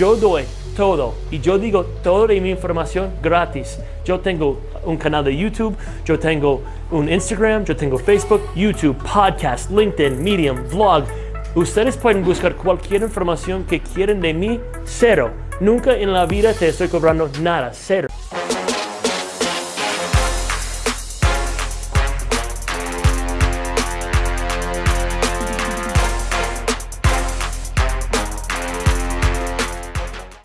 yo doy todo y yo digo toda mi información gratis. Yo tengo un canal de YouTube, yo tengo un Instagram, yo tengo Facebook, YouTube, podcast, LinkedIn, Medium, blog. Ustedes pueden buscar cualquier información que quieren de mí, cero. Nunca en la vida te estoy cobrando nada, cero.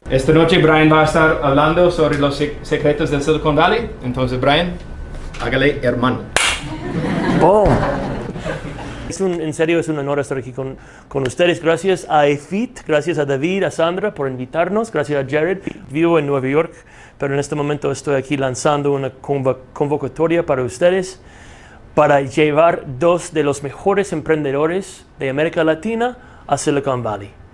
Esta noche Brian va a estar hablando sobre los secretos del Silicon Valley. Entonces, Brian, hágale hermano. Oh. Es un, en serio, es un honor estar aquí con, con, ustedes. Gracias a EFIT, gracias a David, a Sandra por invitarnos, gracias a Jared. Vivo en Nueva York, pero en este momento estoy aquí lanzando una convocatoria para ustedes para llevar dos de los mejores emprendedores de América Latina a Silicon Valley.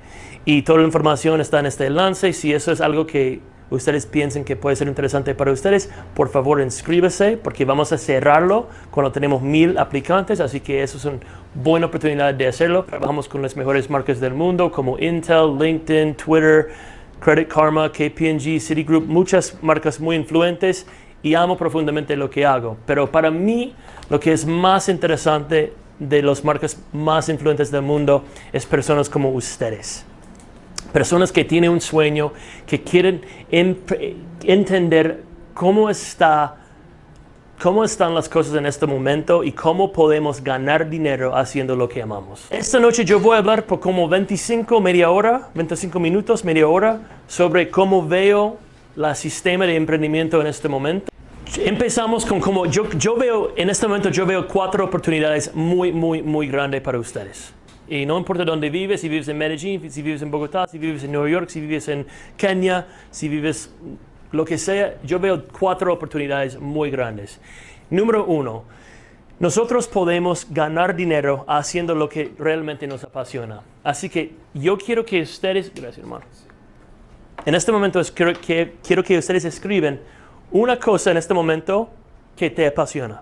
Y toda la información está en este enlace. Si eso es algo que ustedes piensen que puede ser interesante para ustedes, por favor inscríbase porque vamos a cerrarlo cuando tenemos mil aplicantes. Así que eso es una buena oportunidad de hacerlo. Trabajamos con las mejores marcas del mundo como Intel, LinkedIn, Twitter, Credit Karma, KPMG, Citigroup, muchas marcas muy influentes y amo profundamente lo que hago. Pero para mí lo que es más interesante de las marcas más influentes del mundo es personas como ustedes. Personas que tienen un sueño, que quieren entender cómo, está, cómo están las cosas en este momento y cómo podemos ganar dinero haciendo lo que amamos. Esta noche yo voy a hablar por como 25, media hora, 25 minutos, media hora, sobre cómo veo el sistema de emprendimiento en este momento. Empezamos con cómo yo, yo veo, en este momento yo veo cuatro oportunidades muy, muy, muy grandes para ustedes. Y no importa dónde vives, si vives en Medellín, si vives en Bogotá, si vives en Nueva York, si vives en Kenia, si vives lo que sea, yo veo cuatro oportunidades muy grandes. Número uno, nosotros podemos ganar dinero haciendo lo que realmente nos apasiona. Así que yo quiero que ustedes, gracias hermano, en este momento quiero que, quiero que ustedes escriben una cosa en este momento que te apasiona.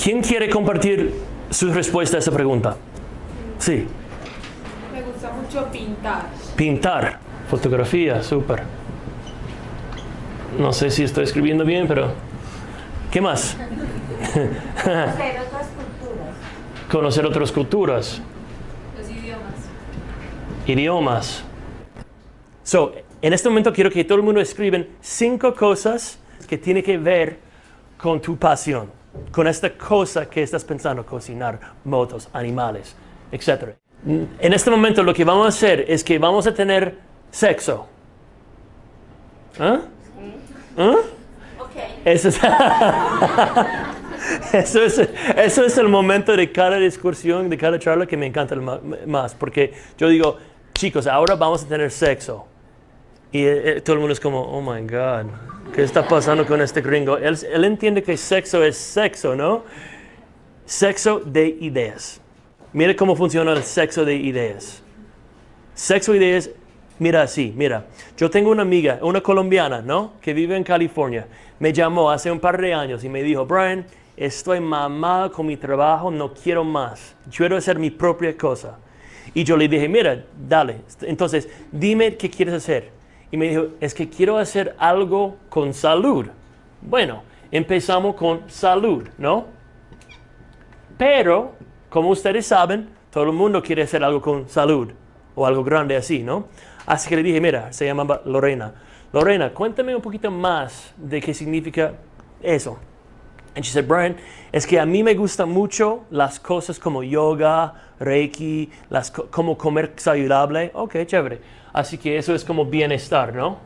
¿Quién quiere compartir su respuesta a esa pregunta? Sí. Me gusta mucho pintar. Pintar, fotografía, súper. No sé si estoy escribiendo bien, pero... ¿Qué más? Conocer otras culturas. Conocer otras culturas. Los idiomas. Idiomas. So, en este momento quiero que todo el mundo escriben cinco cosas que tienen que ver con tu pasión, con esta cosa que estás pensando, cocinar, motos, animales, etc. En este momento lo que vamos a hacer es que vamos a tener sexo. ¿Ah? ¿Ah? Eso es, eso, es, eso es el momento de cada discusión, de cada charla que me encanta más, porque yo digo, chicos, ahora vamos a tener sexo. Y eh, todo el mundo es como, oh my God, ¿qué está pasando con este gringo? Él, él entiende que sexo es sexo, ¿no? Sexo de ideas. Mira cómo funciona el sexo de ideas. Sexo de ideas, mira así, mira. Yo tengo una amiga, una colombiana, ¿no? Que vive en California. Me llamó hace un par de años y me dijo, Brian, estoy mamada con mi trabajo, no quiero más. Quiero hacer mi propia cosa. Y yo le dije, mira, dale. Entonces, dime qué quieres hacer. Y me dijo, es que quiero hacer algo con salud. Bueno, empezamos con salud, ¿no? Pero como ustedes saben, todo el mundo quiere hacer algo con salud o algo grande así, ¿no? Así que le dije, mira, se llama Lorena. Lorena, cuéntame un poquito más de qué significa eso. Y she said, Brian, es que a mí me gustan mucho las cosas como yoga, reiki, las como comer saludable. Ok, chévere. Así que eso es como bienestar, ¿no?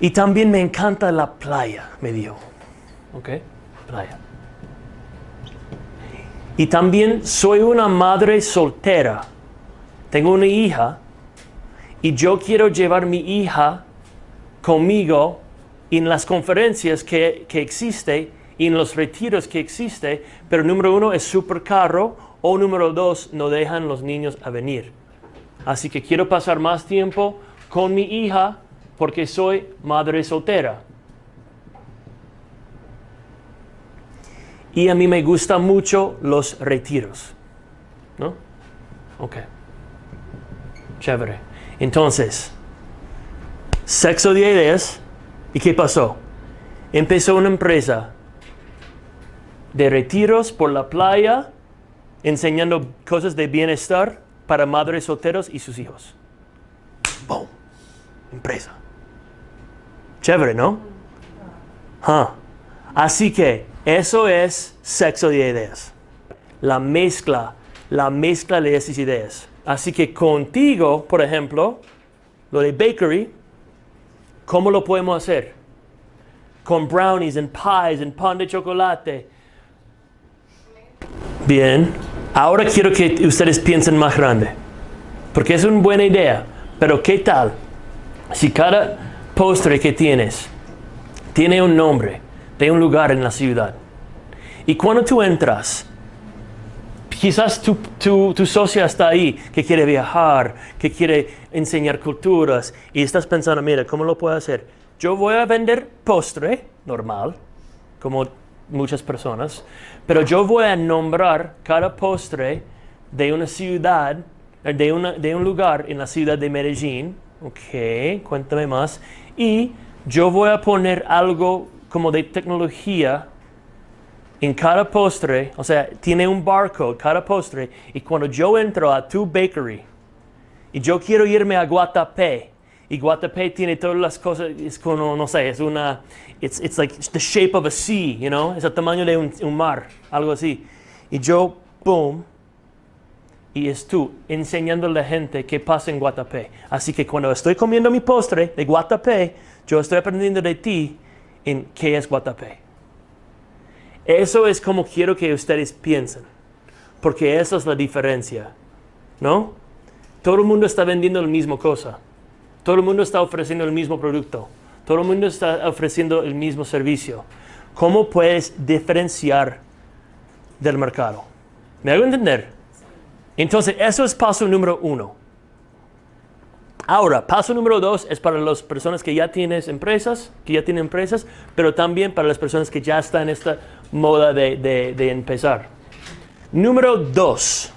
Y también me encanta la playa, me dijo. Ok, playa. Y también soy una madre soltera. Tengo una hija y yo quiero llevar mi hija conmigo en las conferencias que, que existe y en los retiros que existe, pero número uno es súper caro o número dos no dejan los niños a venir. Así que quiero pasar más tiempo con mi hija porque soy madre soltera. Y a mí me gustan mucho los retiros. ¿No? Ok. Chévere. Entonces, sexo de ideas. ¿Y qué pasó? Empezó una empresa de retiros por la playa, enseñando cosas de bienestar para madres solteros y sus hijos. ¡Boom! Empresa. Chévere, ¿no? Ah. Así que eso es sexo de ideas. La mezcla, la mezcla de esas ideas. Así que contigo, por ejemplo, lo de bakery, ¿cómo lo podemos hacer? Con brownies and pies and pan de chocolate. Bien, ahora quiero que ustedes piensen más grande, porque es una buena idea, pero ¿qué tal si cada postre que tienes tiene un nombre de un lugar en la ciudad? Y cuando tú entras, quizás tu, tu, tu socia está ahí, que quiere viajar, que quiere enseñar culturas, y estás pensando, mira, ¿cómo lo puedo hacer? Yo voy a vender postre normal, como muchas personas, pero yo voy a nombrar cada postre de una ciudad, de, una, de un lugar en la ciudad de Medellín. Ok, cuéntame más. Y yo voy a poner algo como de tecnología en cada postre, o sea, tiene un barcode cada postre, y cuando yo entro a tu bakery y yo quiero irme a Guatapé, y Guatapé tiene todas las cosas, es como, no sé, es una, it's, it's like the shape of a sea, you know, es el tamaño de un, un mar, algo así. Y yo, boom, y es tú enseñando a la gente qué pasa en Guatapé. Así que cuando estoy comiendo mi postre de Guatapé, yo estoy aprendiendo de ti en qué es Guatapé. Eso es como quiero que ustedes piensen, porque esa es la diferencia, ¿no? Todo el mundo está vendiendo la misma cosa. Todo el mundo está ofreciendo el mismo producto. Todo el mundo está ofreciendo el mismo servicio. ¿Cómo puedes diferenciar del mercado? ¿Me hago entender? Entonces, eso es paso número uno. Ahora, paso número dos es para las personas que ya tienen empresas, que ya tienen empresas, pero también para las personas que ya están en esta moda de, de, de empezar. Número dos.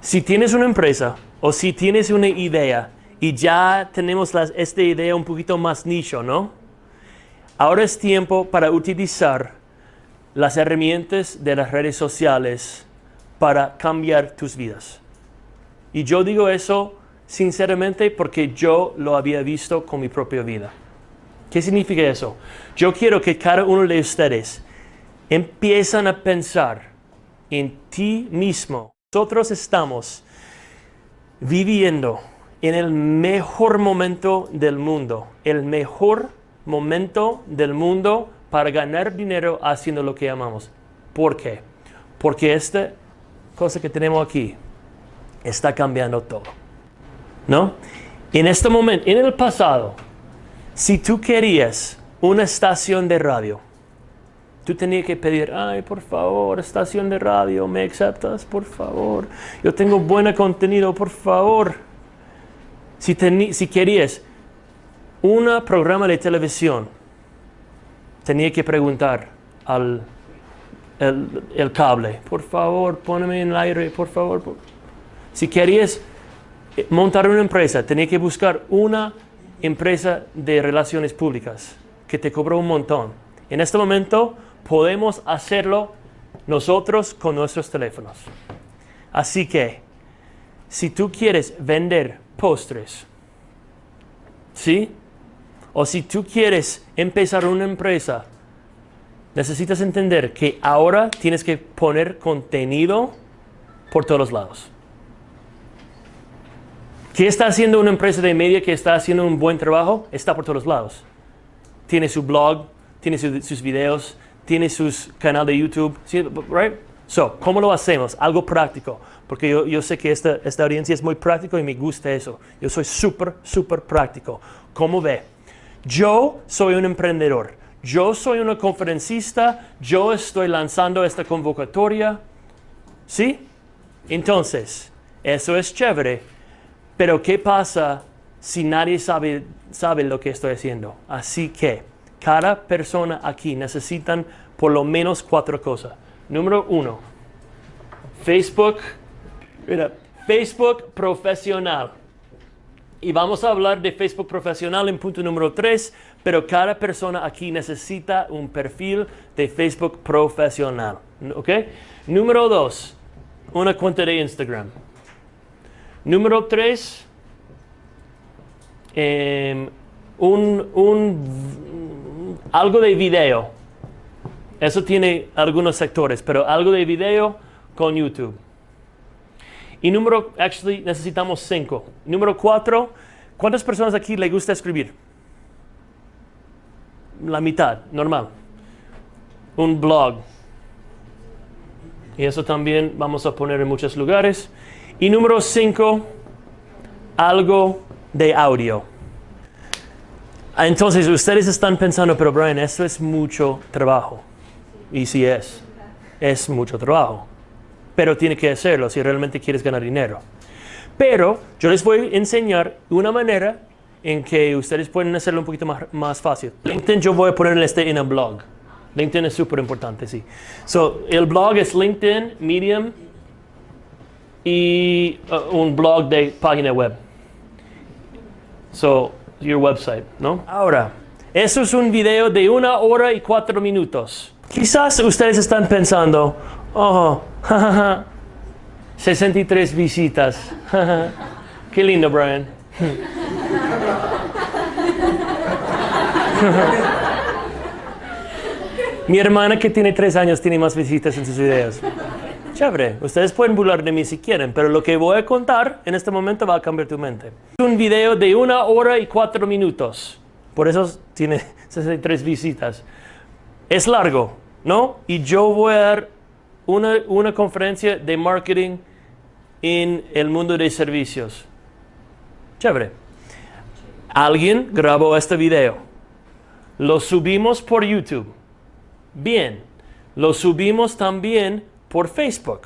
Si tienes una empresa o si tienes una idea y ya tenemos las, esta idea un poquito más nicho, ¿no? Ahora es tiempo para utilizar las herramientas de las redes sociales para cambiar tus vidas. Y yo digo eso sinceramente porque yo lo había visto con mi propia vida. ¿Qué significa eso? Yo quiero que cada uno de ustedes empiezan a pensar en ti mismo. Nosotros estamos viviendo en el mejor momento del mundo, el mejor momento del mundo para ganar dinero haciendo lo que amamos. ¿Por qué? Porque esta cosa que tenemos aquí está cambiando todo. ¿No? En este momento, en el pasado, si tú querías una estación de radio, tú tenías que pedir, ay, por favor, estación de radio, ¿me aceptas? Por favor. Yo tengo buen contenido, por favor. Si, si querías un programa de televisión, tenía que preguntar al el, cable, por favor, ponme en el aire, por favor. Si querías montar una empresa, tenía que buscar una empresa de relaciones públicas que te cobró un montón. En este momento podemos hacerlo nosotros con nuestros teléfonos. Así que, si tú quieres vender postres, ¿sí? O si tú quieres empezar una empresa, necesitas entender que ahora tienes que poner contenido por todos lados. ¿Qué está haciendo una empresa de media que está haciendo un buen trabajo? Está por todos lados. Tiene su blog, tiene sus videos, tiene su canal de YouTube, right? So, ¿cómo lo hacemos? Algo práctico, porque yo, yo sé que esta, esta audiencia es muy práctico y me gusta eso. Yo soy súper, súper práctico. ¿Cómo ve? Yo soy un emprendedor. Yo soy una conferencista. Yo estoy lanzando esta convocatoria. ¿Sí? Entonces, eso es chévere. Pero ¿qué pasa si nadie sabe, sabe lo que estoy haciendo? Así que cada persona aquí necesitan por lo menos cuatro cosas. Número uno, Facebook. Mira, Facebook profesional. Y vamos a hablar de Facebook profesional en punto número 3, pero cada persona aquí necesita un perfil de Facebook profesional. ¿Ok? Número 2, una cuenta de Instagram. Número 3, em, un, un, algo de video. Eso tiene algunos sectores, pero algo de video con YouTube. Y número, actually, necesitamos cinco. Número cuatro, ¿cuántas personas aquí le gusta escribir? La mitad, normal. Un blog. Y eso también vamos a poner en muchos lugares. Y número cinco, algo de audio. Entonces, ustedes están pensando, pero Brian, eso es mucho trabajo. Y sí es, es mucho trabajo pero tiene que hacerlo si realmente quieres ganar dinero. Pero yo les voy a enseñar una manera en que ustedes pueden hacerlo un poquito más, más fácil. LinkedIn yo voy a poner este en el blog. LinkedIn es súper importante, sí. So, el blog es LinkedIn, Medium y uh, un blog de página web. So, your website, ¿no? Ahora, eso es un video de una hora y cuatro minutos. Quizás ustedes están pensando, oh, 63 visitas. Qué lindo, Brian. Mi hermana que tiene tres años tiene más visitas en sus videos. Chévere, ustedes pueden burlar de mí si quieren, pero lo que voy a contar en este momento va a cambiar tu mente. Es un video de una hora y cuatro minutos. Por eso tiene 63 visitas. Es largo, ¿no? Y yo voy a dar una, conferencia de marketing en el mundo de servicios. Chévere. Alguien grabó este video. Lo subimos por YouTube. Bien. Lo subimos también por Facebook.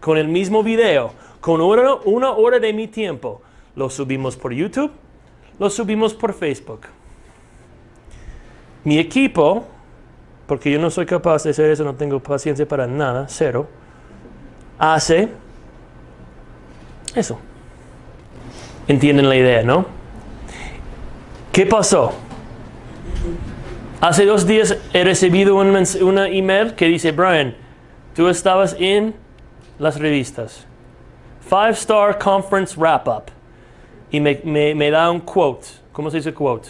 Con el mismo video. Con una, hora de mi tiempo. Lo subimos por YouTube. Lo subimos por Facebook. Mi equipo porque yo no soy capaz de hacer eso, no tengo paciencia para nada, cero, hace eso. ¿Entienden la idea, no? ¿Qué pasó? Hace dos días he recibido una email que dice, Brian, tú estabas en las revistas. Five Star Conference Wrap Up. Y me, me, me da un quote. ¿Cómo se dice quote?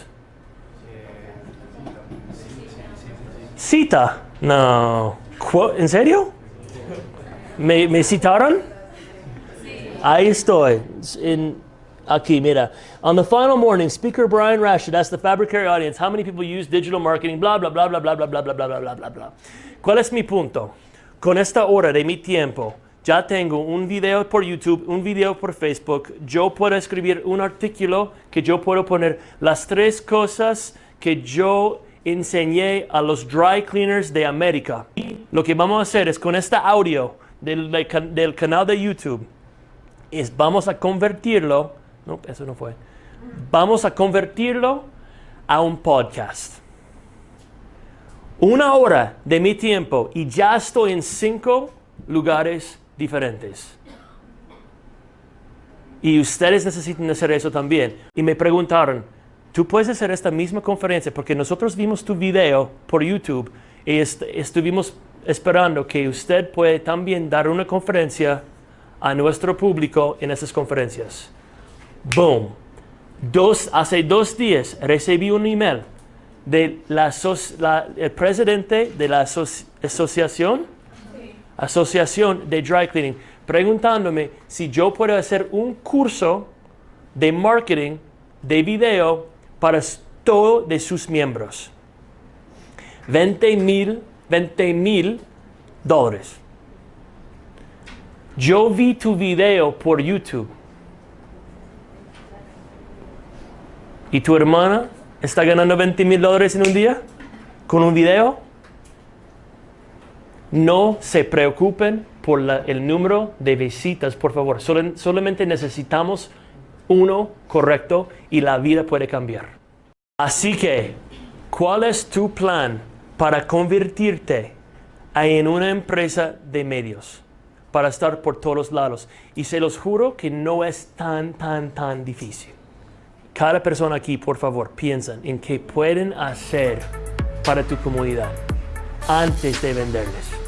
Cita. No. Quote. ¿En serio? ¿Me, me citaron? Ahí estoy. In, aquí, mira. On the final morning, Speaker Brian Rashid asked the Fabricary audience how many people use digital marketing, bla, bla, bla, bla, bla, bla, bla, bla, bla, bla, bla, bla. ¿Cuál es mi punto? Con esta hora de mi tiempo, ya tengo un video por YouTube, un video por Facebook. Yo puedo escribir un artículo que yo puedo poner las tres cosas que yo enseñé a los dry cleaners de América. Lo que vamos a hacer es con este audio del, del canal de YouTube, es vamos a convertirlo, no, eso no fue, vamos a convertirlo a un podcast. Una hora de mi tiempo y ya estoy en cinco lugares diferentes. Y ustedes necesitan hacer eso también. Y me preguntaron, Tú puedes hacer esta misma conferencia porque nosotros vimos tu video por YouTube y estuvimos esperando que usted puede también dar una conferencia a nuestro público en esas conferencias. Boom. Dos, hace dos días recibí un email de presidente de la asociación, asociación de dry cleaning preguntándome si yo puedo hacer un curso de marketing de video para todos de sus miembros. 20 mil, 20 mil dólares. Yo vi tu video por YouTube. ¿Y tu hermana está ganando 20 mil dólares en un día con un video? No se preocupen por el número de visitas, por favor. solamente necesitamos uno correcto y la vida puede cambiar. Así que, ¿cuál es tu plan para convertirte en una empresa de medios? para estar por todos lados. Y se los juro que no es tan, tan, tan difícil. Cada persona aquí, por favor, piensen en qué pueden hacer para tu comunidad antes de venderles.